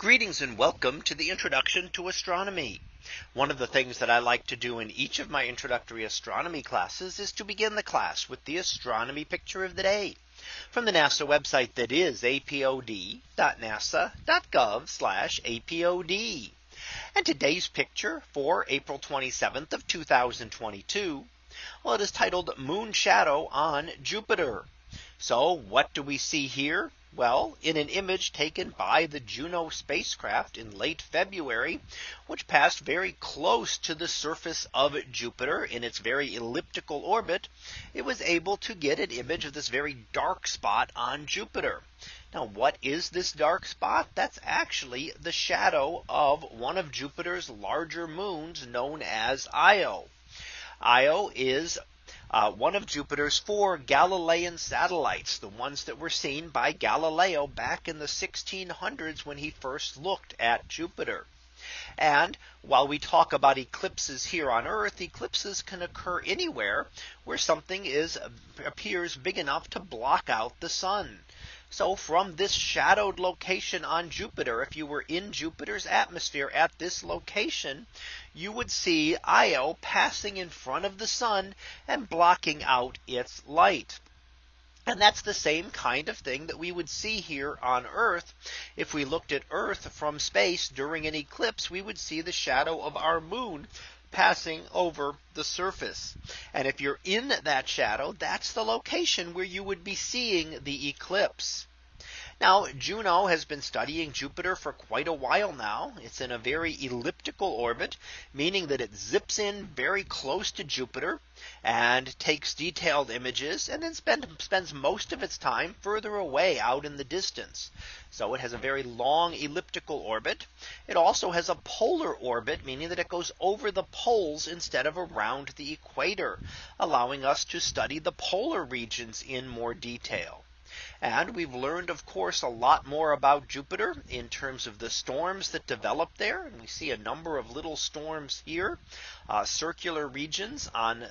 Greetings and welcome to the introduction to astronomy. One of the things that I like to do in each of my introductory astronomy classes is to begin the class with the astronomy picture of the day from the NASA website that is apod.nasa.gov apod. And today's picture for April 27th of 2022. Well, it is titled Moon Shadow on Jupiter. So what do we see here? Well, in an image taken by the Juno spacecraft in late February, which passed very close to the surface of Jupiter in its very elliptical orbit, it was able to get an image of this very dark spot on Jupiter. Now what is this dark spot? That's actually the shadow of one of Jupiter's larger moons known as Io. Io is uh, one of Jupiter's four Galilean satellites, the ones that were seen by Galileo back in the 1600s when he first looked at Jupiter. And while we talk about eclipses here on Earth, eclipses can occur anywhere where something is appears big enough to block out the sun. So from this shadowed location on Jupiter, if you were in Jupiter's atmosphere at this location, you would see Io passing in front of the sun and blocking out its light. And that's the same kind of thing that we would see here on Earth. If we looked at Earth from space during an eclipse, we would see the shadow of our moon passing over the surface. And if you're in that shadow, that's the location where you would be seeing the eclipse. Now Juno has been studying Jupiter for quite a while now. It's in a very elliptical orbit, meaning that it zips in very close to Jupiter and takes detailed images and then spend, spends most of its time further away out in the distance. So it has a very long elliptical orbit. It also has a polar orbit, meaning that it goes over the poles instead of around the equator, allowing us to study the polar regions in more detail. And we've learned, of course, a lot more about Jupiter in terms of the storms that develop there. And we see a number of little storms here, uh, circular regions on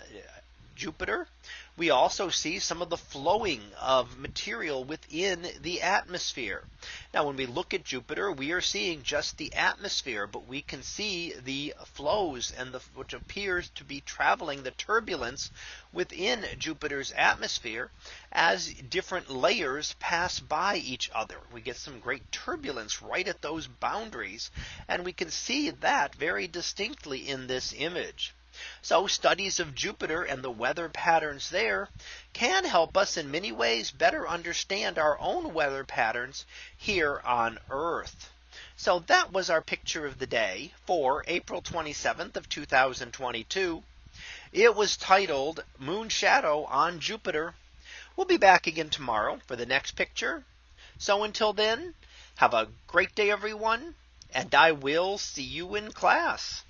Jupiter. We also see some of the flowing of material within the atmosphere. Now when we look at Jupiter, we are seeing just the atmosphere, but we can see the flows and the which appears to be traveling the turbulence within Jupiter's atmosphere as different layers pass by each other. We get some great turbulence right at those boundaries. And we can see that very distinctly in this image. So studies of Jupiter and the weather patterns there can help us in many ways better understand our own weather patterns here on Earth. So that was our picture of the day for April 27th of 2022. It was titled Moon Shadow on Jupiter. We'll be back again tomorrow for the next picture. So until then, have a great day, everyone, and I will see you in class.